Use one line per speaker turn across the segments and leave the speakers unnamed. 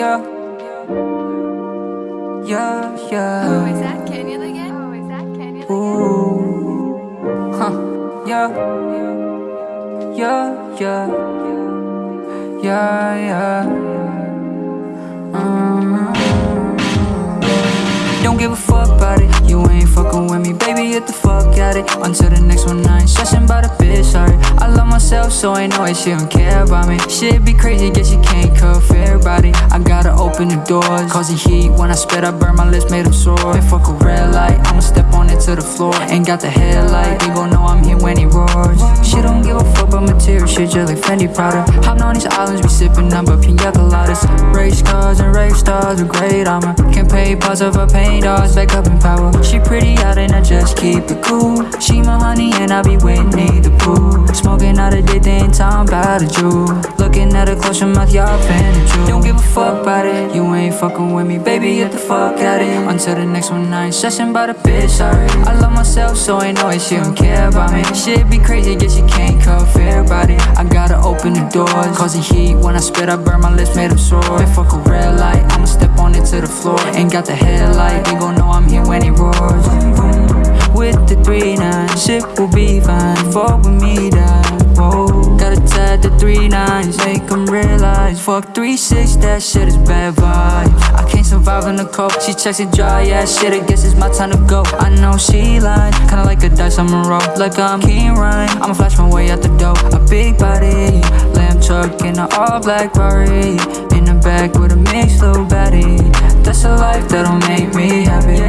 yeah. Yeah, yeah.
Oh, is that Canyon again? Oh, is that Canyon again?
Ooh, huh, yeah, yeah, yeah, yeah, yeah. Mm. Don't give a fuck so know she don't care about me. Shit be crazy, guess you can't cut for everybody. I gotta open the doors, cause the heat when I spit, I burn my lips, made them sore. And fuck a red light, I'ma step on it to the floor. Ain't got the headlight, they gon' know I'm here when he roars. She don't give a fuck about material shit, just like Fendi Prada. Hopping on these islands, be sipping number pina coladas. Race cars and race stars with great armor. Can pay parts of her paint dolls, back up in power. She pretty out and I just keep it cool. She my honey and I be Whitney the pool Smoking out dick, they ain't talking about a Jew. Looking at her close your mouth, y'all the Jew. Don't give a fuck about it, you ain't fucking with me, baby. Get the fuck out it. Until the next one, I ain't stressing about a bitch. Sorry, I love myself, so I know it. She don't care about me. Shit be crazy, guess you can't for everybody. I gotta open the doors, cause heat when I spit, I burn my lips, made them sore. They fuck a red light, I'ma step on it to the floor. Ain't got the headlight, they gon' know I'm here when he roars. With the three nine, shit will be fine. Fuck with me, three nines, make them realize. Fuck three six, that shit is bad vibes. I can't survive in the cold. She checks it dry, yeah, shit. I guess it's my time to go. I know she lying, kinda like a dice I'ma roll. Like I'm King Ryan, I'ma flash my way out the door. A big body, lamb truck in an all black Ferrari. In the back with a mixed little baddie. That's a life that'll make me happy.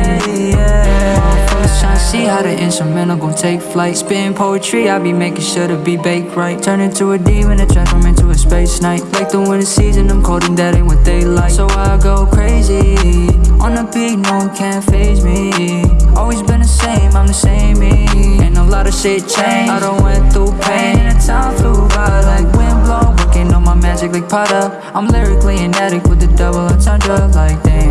See how the instrumental gon' take flight. Spitting poetry, I be making sure to be baked right. Turn into a demon and transform into a space knight. Like the winter season, I'm cold and that ain't what they like. So I go crazy. On the beat, no one can phase me. Always been the same, I'm the same me. And a lot of shit changed. I done went through pain, and time like damn.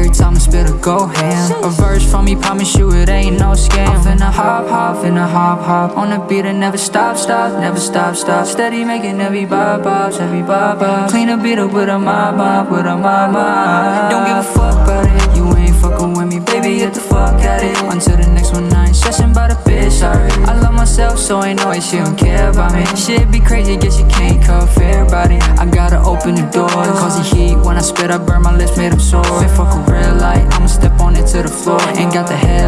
Every time I spit, a go ham. A verse from me, promise you it ain't no scam. I'm finna hop, hop, finna hop, hop. On the beat and never stop, stop, never stop, stop. Steady making every bob, bobs, every bob, bob. Clean a beat up with a mob, mob, with a mob, mob. Don't give a fuck about it, you ain't fucking with me, baby. Get the fuck out it. Until the next one, I ain't stressing about a bitch. Sorry, I love myself, so I know it. She don't care about me. Shit be crazy, guess you can't cut for everybody. I gotta open the door, cause the when I burn my lips, made them sore. If fuck a red light, I'ma step on it to the floor. Ain't got the gon'